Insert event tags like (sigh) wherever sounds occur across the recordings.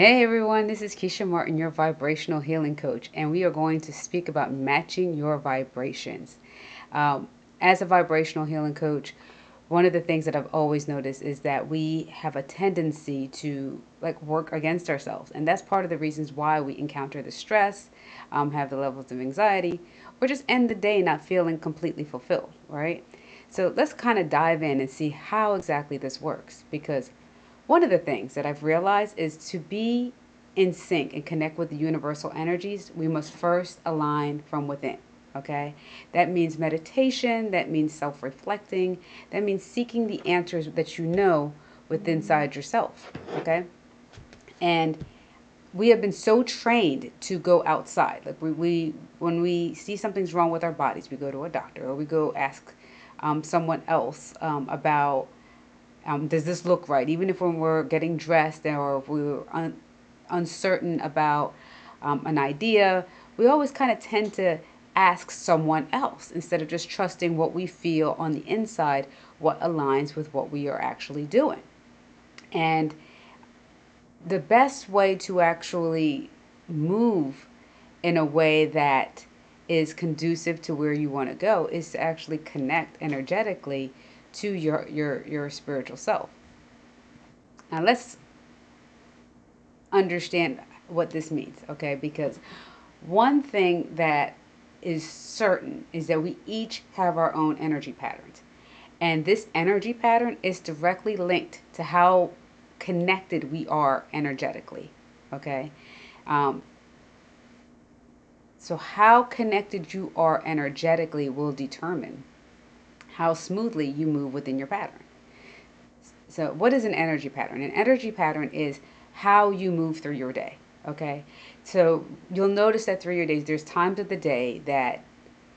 Hey everyone, this is Keshia Martin, your vibrational healing coach, and we are going to speak about matching your vibrations. Um, as a vibrational healing coach, one of the things that I've always noticed is that we have a tendency to like work against ourselves, and that's part of the reasons why we encounter the stress, um, have the levels of anxiety, or just end the day not feeling completely fulfilled, right? So let's kind of dive in and see how exactly this works because one of the things that I've realized is to be in sync and connect with the universal energies, we must first align from within. Okay, that means meditation, that means self reflecting, that means seeking the answers that you know within inside yourself. Okay, and we have been so trained to go outside. Like we, we when we see something's wrong with our bodies, we go to a doctor or we go ask um, someone else um, about um, does this look right? Even if when we're getting dressed or if we are un- uncertain about um, an idea, we always kind of tend to ask someone else instead of just trusting what we feel on the inside, what aligns with what we are actually doing. And the best way to actually move in a way that is conducive to where you want to go is to actually connect energetically to your your your spiritual self. Now let's understand what this means, okay? Because one thing that is certain is that we each have our own energy patterns. And this energy pattern is directly linked to how connected we are energetically. Okay? Um, so, how connected you are energetically will determine how smoothly you move within your pattern. So, what is an energy pattern? An energy pattern is how you move through your day. Okay, so you'll notice that through your days, there's times of the day that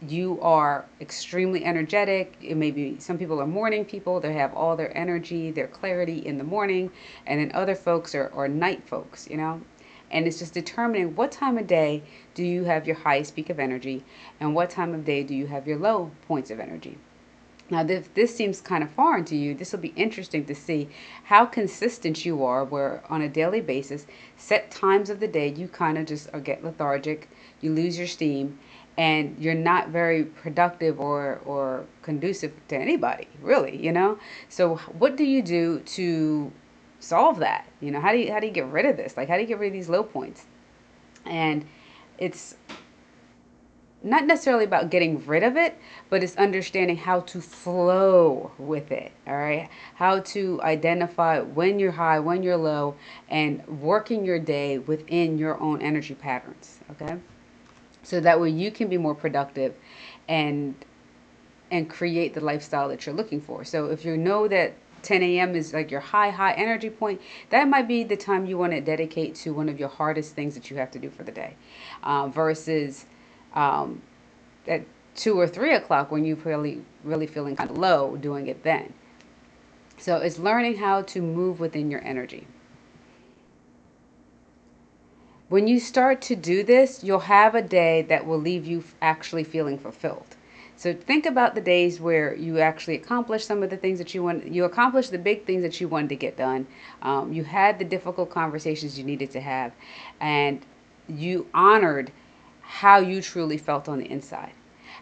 you are extremely energetic. It may be some people are morning people, they have all their energy, their clarity in the morning, and then other folks are, are night folks, you know. And it's just determining what time of day do you have your highest peak of energy and what time of day do you have your low points of energy. Now, if this seems kind of foreign to you, this will be interesting to see how consistent you are, where on a daily basis, set times of the day, you kind of just uh, get lethargic, you lose your steam, and you're not very productive or, or conducive to anybody, really, you know? So, what do you do to solve that? You know, how do you, how do you get rid of this? Like, how do you get rid of these low points? And it's not necessarily about getting rid of it, but it's understanding how to flow with it. All right. How to identify when you're high, when you're low, and working your day within your own energy patterns. Okay. So that way you can be more productive and and create the lifestyle that you're looking for. So if you know that 10 a.m. is like your high, high energy point, that might be the time you want to dedicate to one of your hardest things that you have to do for the day uh, versus um, at two or three o'clock when you're really, really feeling kind of low, doing it then. So it's learning how to move within your energy. When you start to do this, you'll have a day that will leave you actually feeling fulfilled. So think about the days where you actually accomplished some of the things that you want. You accomplished the big things that you wanted to get done. Um, you had the difficult conversations you needed to have, and you honored how you truly felt on the inside.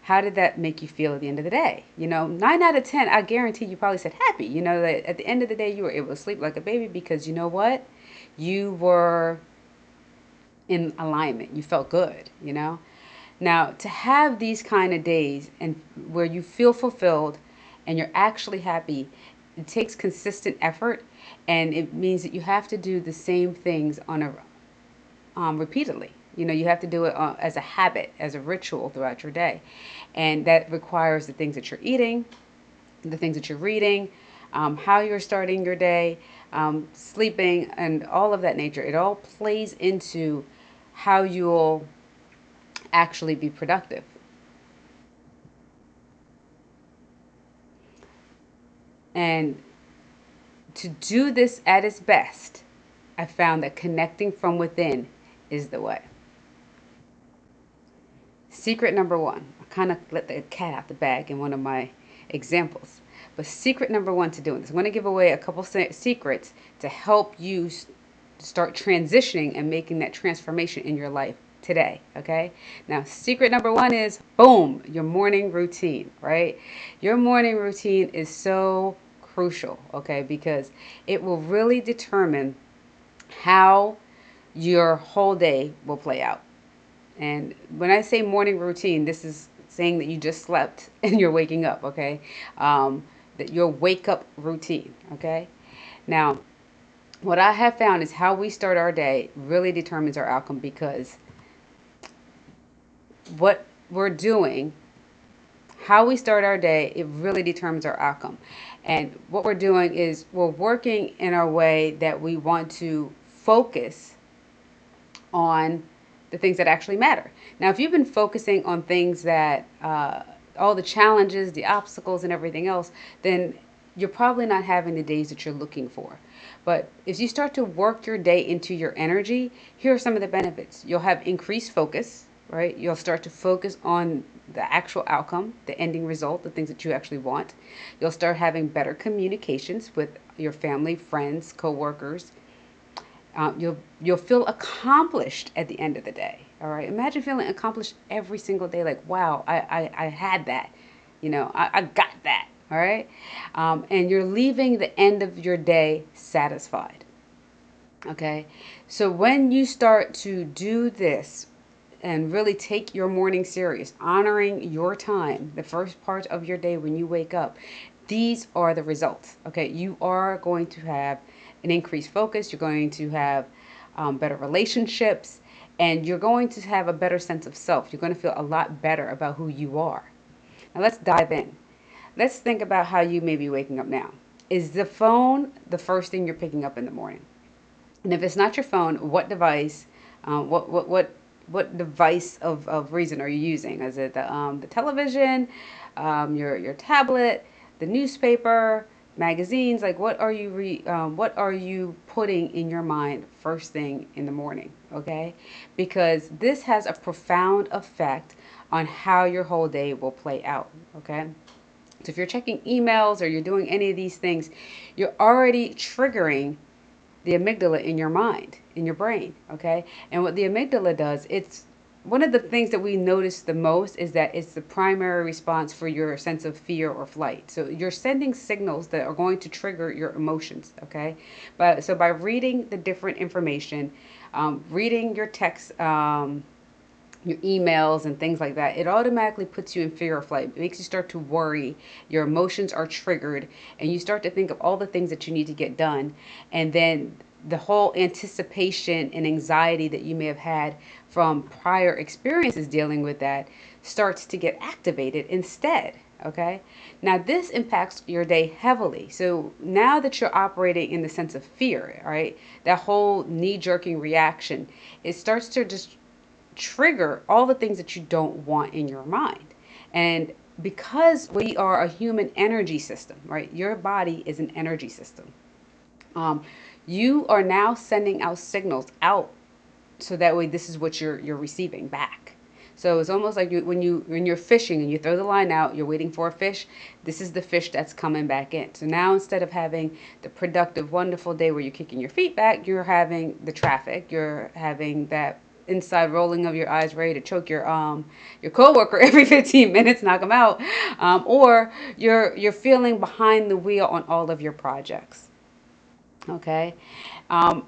How did that make you feel at the end of the day? You know, nine out of 10, I guarantee you probably said happy. You know, that at the end of the day, you were able to sleep like a baby because you know what? You were in alignment. You felt good, you know? Now, to have these kind of days and where you feel fulfilled and you're actually happy, it takes consistent effort and it means that you have to do the same things on a um, repeatedly you know, you have to do it uh, as a habit, as a ritual throughout your day. And that requires the things that you're eating, the things that you're reading, um, how you're starting your day, um, sleeping, and all of that nature. It all plays into how you'll actually be productive. And to do this at its best, I found that connecting from within is the way. Secret number one. I kind of let the cat out the bag in one of my examples. But secret number one to doing this. I'm going to give away a couple secrets to help you start transitioning and making that transformation in your life today. Okay. Now, secret number one is boom, your morning routine, right? Your morning routine is so crucial, okay, because it will really determine how your whole day will play out. And when I say morning routine, this is saying that you just slept (laughs) and you're waking up, okay? Um, that your wake up routine, okay? Now, what I have found is how we start our day really determines our outcome because what we're doing, how we start our day, it really determines our outcome. And what we're doing is we're working in our way that we want to focus on the things that actually matter. Now, if you've been focusing on things that, uh, all the challenges, the obstacles, and everything else, then you're probably not having the days that you're looking for. But if you start to work your day into your energy, here are some of the benefits. You'll have increased focus, right? You'll start to focus on the actual outcome, the ending result, the things that you actually want. You'll start having better communications with your family, friends, coworkers. Um, you'll you'll feel accomplished at the end of the day. All right. Imagine feeling accomplished every single day. Like, wow, I I, I had that. You know, I, I got that. All right. Um, and you're leaving the end of your day satisfied. Okay. So when you start to do this and really take your morning serious, honoring your time, the first part of your day when you wake up, these are the results. Okay, you are going to have an increased focus, you're going to have um, better relationships, and you're going to have a better sense of self. You're going to feel a lot better about who you are. Now, let's dive in. Let's think about how you may be waking up now. Is the phone the first thing you're picking up in the morning? And if it's not your phone, what device, uh, what, what, what what device of, of reason are you using? Is it the, um, the television, um, your, your tablet, the newspaper, magazines? Like what are you re, um, what are you putting in your mind first thing in the morning? Okay, because this has a profound effect on how your whole day will play out. Okay. So if you're checking emails or you're doing any of these things, you're already triggering the amygdala in your mind, in your brain, okay? And what the amygdala does, it's one of the things that we notice the most is that it's the primary response for your sense of fear or flight. So you're sending signals that are going to trigger your emotions, okay? But so by reading the different information, um, reading your text, um, your emails and things like that, it automatically puts you in fear or flight. It makes you start to worry. Your emotions are triggered, and you start to think of all the things that you need to get done. And then the whole anticipation and anxiety that you may have had from prior experiences dealing with that starts to get activated instead. Okay. Now, this impacts your day heavily. So now that you're operating in the sense of fear, right, that whole knee jerking reaction, it starts to just trigger all the things that you don't want in your mind. And because we are a human energy system, right? Your body is an energy system. Um, you are now sending out signals out so that way this is what you're you're receiving back. So it's almost like you, when you when you're fishing and you throw the line out, you're waiting for a fish. This is the fish that's coming back in. So now instead of having the productive, wonderful day where you're kicking your feet back, you're having the traffic. You're having that inside rolling of your eyes ready to choke your um your coworker (laughs) every 15 minutes knock them out um, or you're you're feeling behind the wheel on all of your projects okay? Um,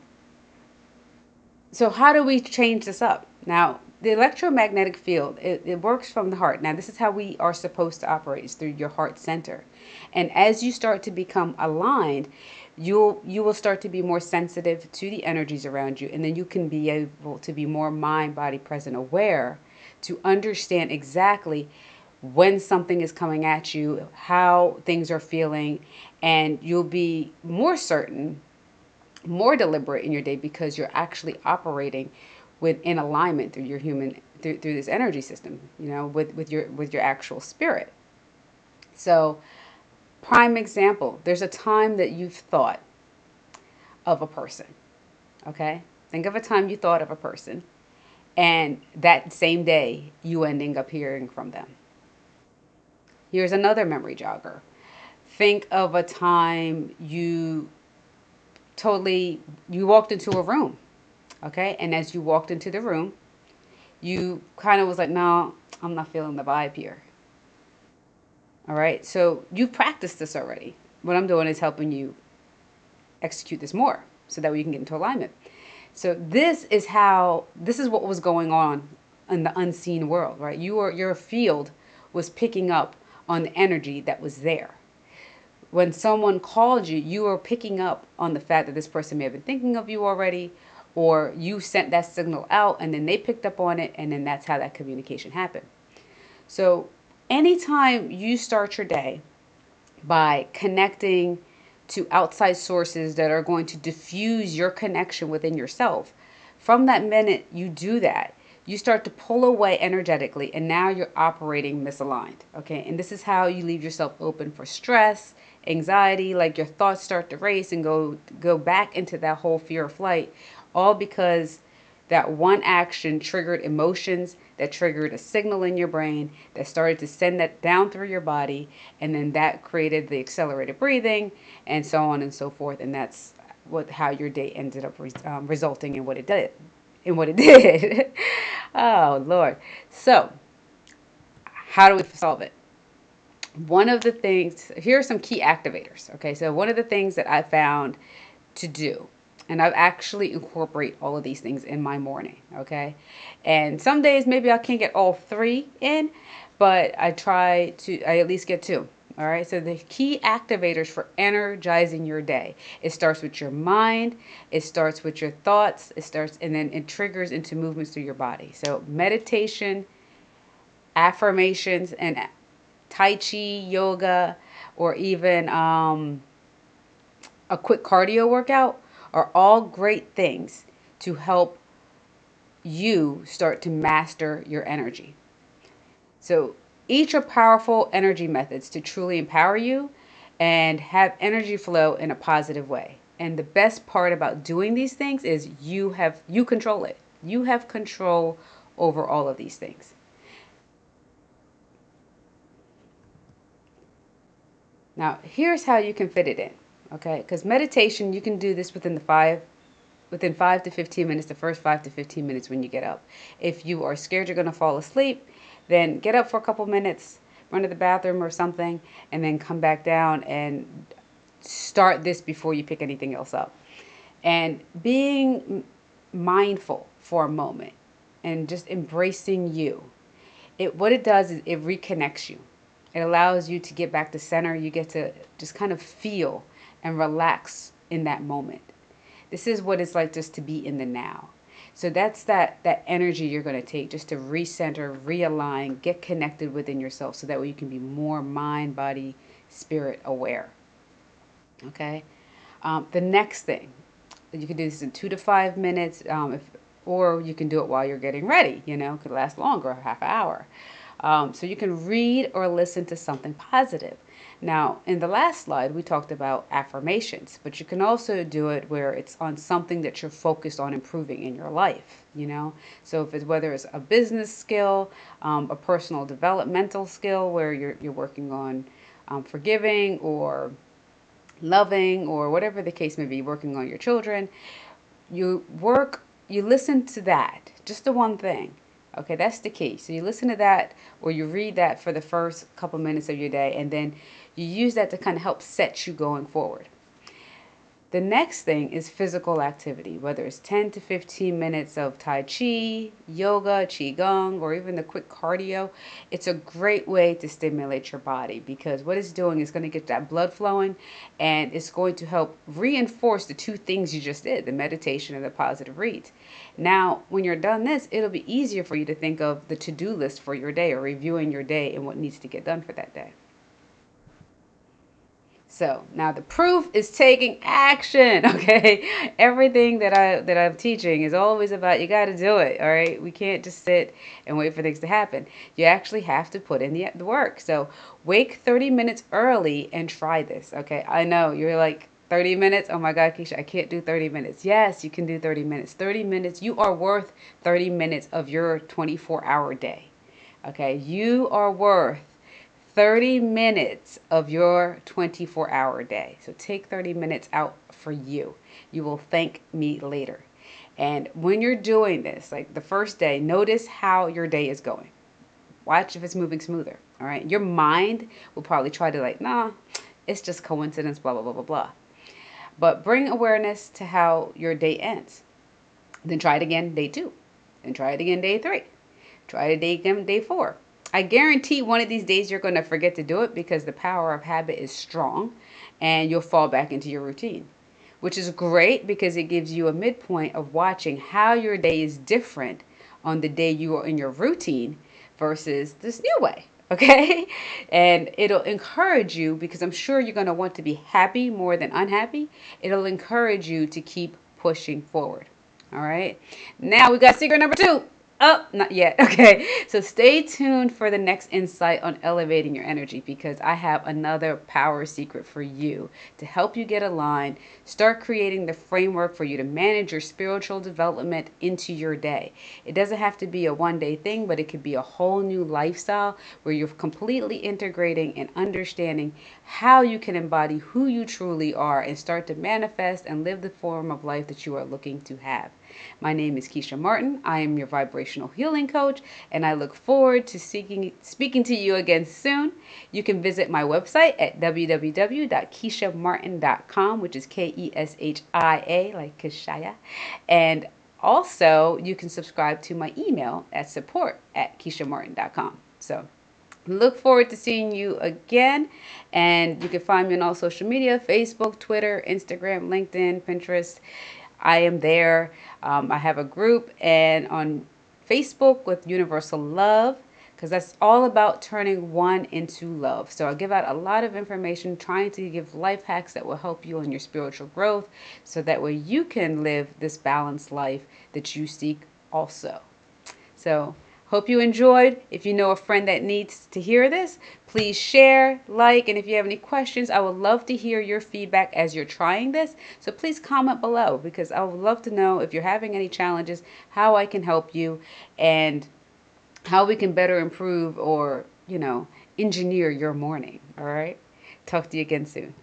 so how do we change this up? Now the electromagnetic field it, it works from the heart. Now this is how we are supposed to operate is through your heart center. And as you start to become aligned you'll you will start to be more sensitive to the energies around you. And then you can be able to be more mind body present aware to understand exactly when something is coming at you how things are feeling and you'll be more certain more deliberate in your day because you're actually operating within alignment through your human through, through this energy system you know with with your with your actual spirit so Prime example there's a time that you've thought of a person. Okay? Think of a time you thought of a person, and that same day you ending up hearing from them. Here's another memory jogger. Think of a time you totally, you walked into a room, okay? And as you walked into the room, you kind of was like, no, I'm not feeling the vibe here. All right, so you've practiced this already. What I'm doing is helping you execute this more so that we can get into alignment. So this is how this is what was going on in the unseen world, right? Your your field was picking up on the energy that was there. When someone called you, you were picking up on the fact that this person may have been thinking of you already, or you sent that signal out and then they picked up on it, and then that's how that communication happened. So, anytime you start your day by connecting to outside sources that are going to diffuse your connection within yourself, from that minute you do that, you start to pull away energetically and now you're operating misaligned. Okay. And this is how you leave yourself open for stress, anxiety, like your thoughts start to race and go go back into that whole fear of flight, all because that one action triggered emotions that triggered a signal in your brain that started to send that down through your body and then that created the accelerated breathing and so on and so forth and that's what how your day ended up um, resulting in what it did in what it (laughs) did oh lord so how do we solve it one of the things here are some key activators okay so one of the things that i found to do and I've actually incorporate all of these things in my morning, okay? And some days maybe I can't get all three in, but I try to I at least get two. All right, so the key activators for energizing your day. It starts with your mind, it starts with your thoughts, it starts and then it triggers into movements through your body. So meditation, affirmations, and Tai Chi, yoga, or even um, a quick cardio workout are all great things to help you start to master your energy. So, each are powerful energy methods to truly empower you and have energy flow in a positive way. And the best part about doing these things is you have you control it. You have control over all of these things. Now, here's how you can fit it in okay because meditation you can do this within the five within 5 to 15 minutes the first 5 to 15 minutes when you get up if you are scared you're going to fall asleep then get up for a couple minutes run to the bathroom or something and then come back down and start this before you pick anything else up and being mindful for a moment and just embracing you it what it does is it reconnects you it allows you to get back to center you get to just kind of feel and relax in that moment. This is what it's like just to be in the now. So that's that that energy you're going to take just to recenter, realign, get connected within yourself so that way you can be more mind, body, spirit aware. Okay? Um, the next thing, you can do this in two to five minutes, um, if, or you can do it while you're getting ready. You know, could last longer, a half hour. Um, so you can read or listen to something positive. Now, in the last slide, we talked about affirmations, but you can also do it where it's on something that you're focused on improving in your life, you know? So if it's whether it's a business skill, um, a personal developmental skill where you're, you're working on um, forgiving or loving or whatever the case may be, working on your children, you work, you listen to that, just the one thing. Okay, that's the key. So you listen to that or you read that for the first couple minutes of your day and then you use that to kind of help set you going forward. The next thing is physical activity, whether it's 10 to 15 minutes of Tai Chi, yoga, Qigong, or even the quick cardio. It's a great way to stimulate your body because what it's doing is going to get that blood flowing and it's going to help reinforce the two things you just did the meditation and the positive reads. Now, when you're done this, it'll be easier for you to think of the to do list for your day or reviewing your day and what needs to get done for that day. So now the proof is taking action. (laughs) Okay, everything that I that I'm teaching is always about you got to do it. All right, we can't just sit and wait for things to happen. You actually have to put in the, the work. So wake 30 minutes early and try this. Okay, I know you're like 30 minutes. Oh my God, Keshia, I can't do 30 minutes. Yes, you can do 30 minutes. 30 minutes. You are worth 30 minutes of your 24 hour day. Okay, you are worth 30 minutes of your 24 hour day. So take 30 minutes out for you. You will thank me later. And when you're doing this, like the first day, notice how your day is going. Watch if it's moving smoother. All right. Your mind will probably try to, like, nah, it's just coincidence, blah, blah, blah, blah, blah. But bring awareness to how your day ends. Then try it again day two. Then try it again day three. Try it again day four. I guarantee one of these days you're going to forget to do it because the power of habit is strong and you'll fall back into your routine, which is great because it gives you a midpoint of watching how your day is different on the day you are in your routine versus this new way. (laughs) Okay. And it'll encourage you because I'm sure you're going to want to be happy more than unhappy. It'll encourage you to keep pushing forward. All right. Now we got secret number two. Oh, not yet. (laughs) Okay. So stay tuned for the next insight on elevating your energy because I have another power secret for you to help you get aligned, start creating the framework for you to manage your spiritual development into your day. It doesn't have to be a one day thing, but it could be a whole new lifestyle where you're completely integrating and understanding how you can embody who you truly are and start to manifest and live the form of life that you are looking to have. My name is Keshia Martin. I am your vibrational healing coach, and I look forward to seeking, speaking to you again soon. You can visit my website at www.keshiamartin.com, which is K E S H I A, like Kishaya. And also, you can subscribe to my email at support at keshiamartin.com. So, look forward to seeing you again and you can find me on all social media facebook twitter instagram linkedin pinterest i am there um, I have a group and on Facebook with Universal Love because that's all about turning one into love. So I give out a lot of information trying to give life hacks that will help you in your spiritual growth so that way you can live this balanced life that you seek also. So Hope you enjoyed. If you know a friend that needs to hear this, please share, like, and if you have any questions, I would love to hear your feedback as you're trying this. So please comment below because I would love to know if you're having any challenges, how I can help you, and how we can better improve or, you know, engineer your morning. All right. Talk to you again soon.